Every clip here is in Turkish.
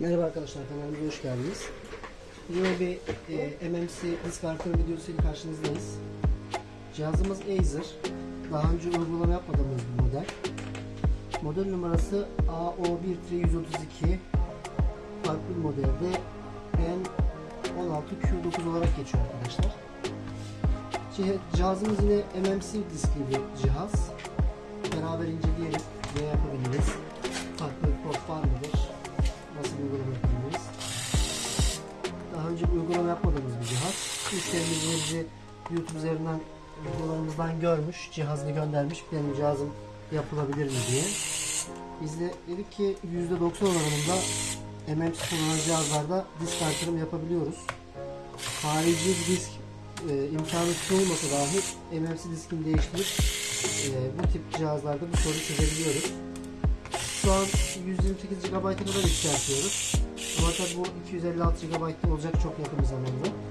Merhaba arkadaşlar kanalımıza hoş geldiniz. Yine bir e, MMC disk artırım videosuyla karşınızdayız. Cihazımız Acer. Daha önce uygulama yapmadığımız bir model. Model numarası AO13132 farklı modelde N16Q9 olarak geçiyor arkadaşlar. Cih- Cihazımız yine MMC diskli bir cihaz. Uygulamalarımızdan görmüş, cihazını göndermiş. Benim cihazım yapılabilir mi diye. Biz de dedik ki %90 oranında MMC kullanan cihazlarda disk artırım yapabiliyoruz. Harici disk e, imkanı sunulmasa dahi MMC diskini değiştirip e, bu tip cihazlarda bu sorunu çözebiliyoruz. Şu an 128 GB'a kadar yükseltiyoruz. Ama tabi bu 256 GB olacak çok yakın bir zamanda.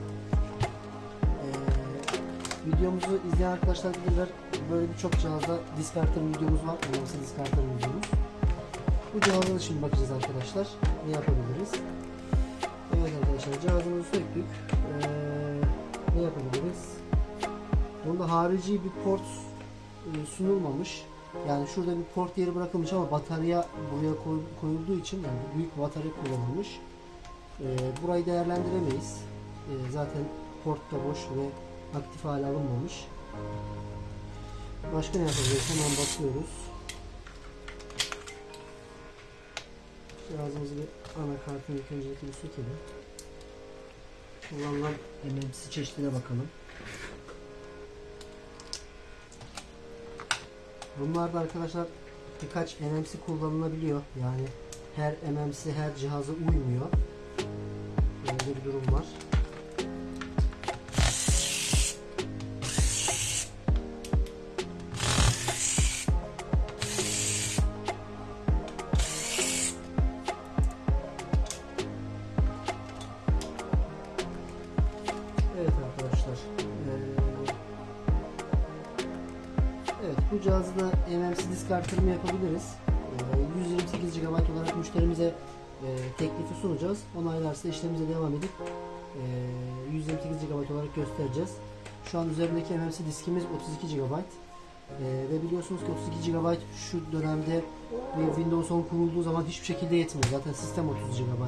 Videomuzu izleyen arkadaşlar bilirler. Böyle birçok cihazda disk artırım videomuz var. Önemli disk artırım videomuz. Bu cihaza da şimdi bakacağız arkadaşlar. Ne yapabiliriz? Evet arkadaşlar cihazımızı söktük. Ee, ne yapabiliriz? Bunda harici bir port e, sunulmamış. Yani şurada bir port yeri bırakılmış ama batarya buraya koy- koyulduğu için yani büyük batarya kullanılmış. Ee, burayı değerlendiremeyiz. Ee, zaten port da boş ve aktif hale alınmamış. Başka ne yapabiliriz? Hemen bakıyoruz. Cihazımızı bir anakartını ilk öncelikle bir sökelim. Kullanılan MMC çeşidine bakalım. Bunlarda arkadaşlar birkaç MMC kullanılabiliyor. Yani her MMC her cihaza uymuyor. Böyle bir durum var. Bu cihazda MMC disk artırımı yapabiliriz. Ee, 128 GB olarak müşterimize e, teklifi sunacağız. Onaylarsa işlemimize devam edip e, 128 GB olarak göstereceğiz. Şu an üzerindeki MMC diskimiz 32 GB. Ee, ve biliyorsunuz ki 32 GB şu dönemde Windows 10 kurulduğu zaman hiçbir şekilde yetmiyor. Zaten sistem 30 GB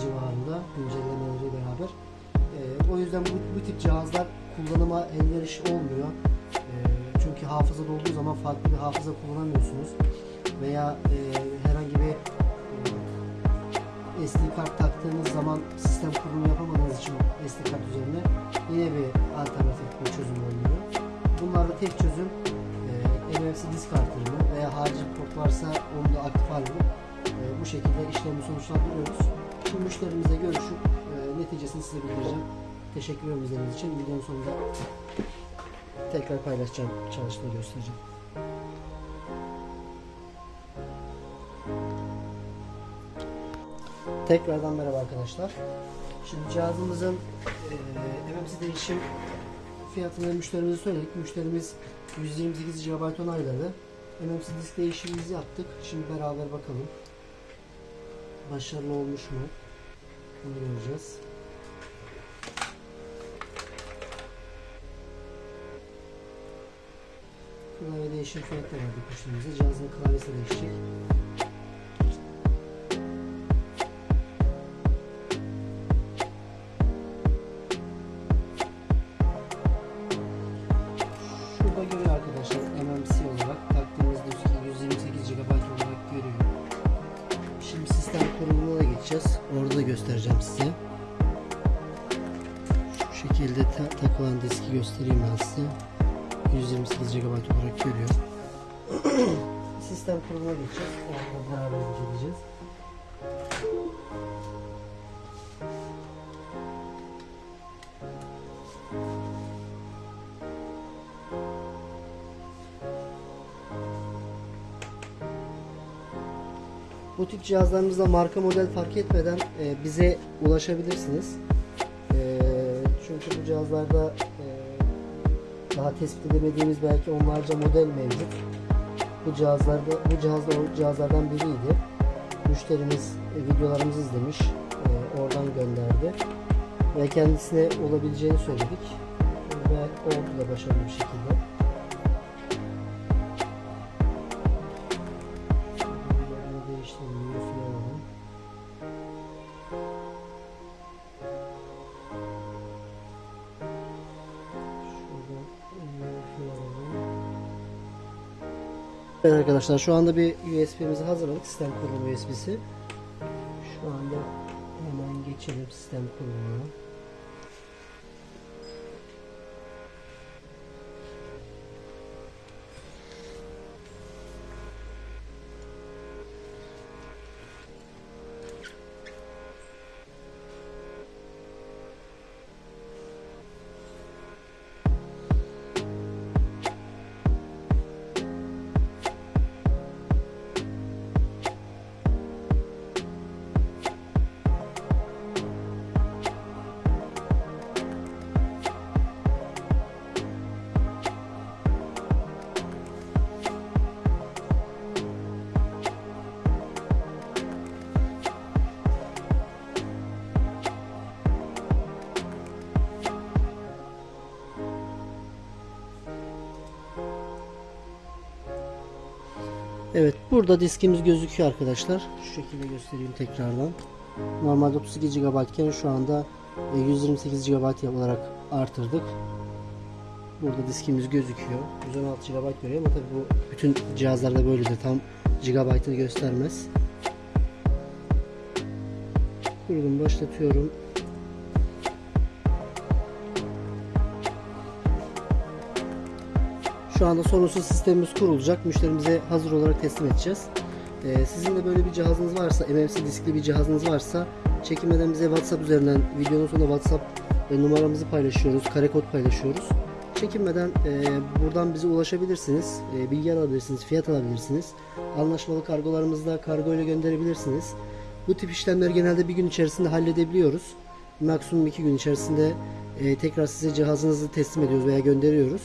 civarında güncellemeleri beraber. Ee, o yüzden bu, bu tip cihazlar kullanıma elverişli olmuyor. Ee, çünkü hafıza dolduğu zaman farklı bir hafıza kullanamıyorsunuz. Veya e, herhangi bir e, SD kart taktığınız zaman sistem kurulumu yapamadığınız için SD kart üzerine yine bir alternatif bir çözüm olmuyor. Bunlarda tek çözüm e, MFC disk artırımı veya harici port varsa onu da aktif halde e, bu şekilde işlemi sonuçlandırıyoruz. Şimdi müşterimizle görüşüp e, neticesini size bildireceğim. Teşekkür ederim izlediğiniz için. Videonun sonunda tekrar paylaşacağım, çalıştığını göstereceğim. Tekrardan merhaba arkadaşlar. Şimdi cihazımızın e, MMC değişim fiyatını müşterimize söyledik. Müşterimiz 128 GB onayladı. MMC disk değişimimizi yaptık. Şimdi beraber bakalım. Başarılı olmuş mu? Bunu göreceğiz. Klavye değişim fiyatı verdik müşterimize. Cihazın klavyesi değişecek. Şurada görüyor arkadaşlar MMC olarak taktığımız diski 128 GB olarak görüyor. Şimdi sistem kurulumuna da geçeceğiz. Orada da göstereceğim size. Şu şekilde ta- takılan diski göstereyim ben size. 128 GB olarak görüyor. sistem kurulumuna geçeceğiz. Orada beraber inceleyeceğiz. Bu tip cihazlarımızda marka model fark etmeden e, bize ulaşabilirsiniz. E, çünkü bu cihazlarda daha tespit edemediğimiz belki onlarca model mevcut. Bu cihazlarda bu cihazda o cihazlardan biriydi. müşterimiz e, videolarımızı izlemiş. E, oradan gönderdi. Ve kendisine olabileceğini söyledik. Ve oldu da başarılı bir şekilde. Evet arkadaşlar şu anda bir USB'mizi hazırladık. Sistem kurulu USB'si. Şu anda hemen geçelim sistem kurulumuna. Evet burada diskimiz gözüküyor arkadaşlar. Şu şekilde göstereyim tekrardan. Normalde 32 GB iken şu anda e, 128 GB olarak artırdık. Burada diskimiz gözüküyor. 116 GB görüyor ama tabii bu bütün cihazlarda böyledir. Tam GB'ını göstermez. Kurulum başlatıyorum. Şu anda sorunsuz sistemimiz kurulacak. Müşterimize hazır olarak teslim edeceğiz. Ee, sizin de böyle bir cihazınız varsa, MMC diskli bir cihazınız varsa çekinmeden bize WhatsApp üzerinden videonun sonunda WhatsApp e, numaramızı paylaşıyoruz, kare kod paylaşıyoruz. Çekinmeden e, buradan bize ulaşabilirsiniz, e, bilgi alabilirsiniz, fiyat alabilirsiniz. Anlaşmalı kargolarımızda kargo ile gönderebilirsiniz. Bu tip işlemleri genelde bir gün içerisinde halledebiliyoruz. Maksimum iki gün içerisinde e, tekrar size cihazınızı teslim ediyoruz veya gönderiyoruz.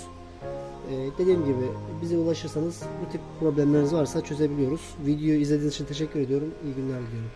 Ee, dediğim gibi bize ulaşırsanız bu tip problemleriniz varsa çözebiliyoruz. Videoyu izlediğiniz için teşekkür ediyorum. İyi günler diliyorum.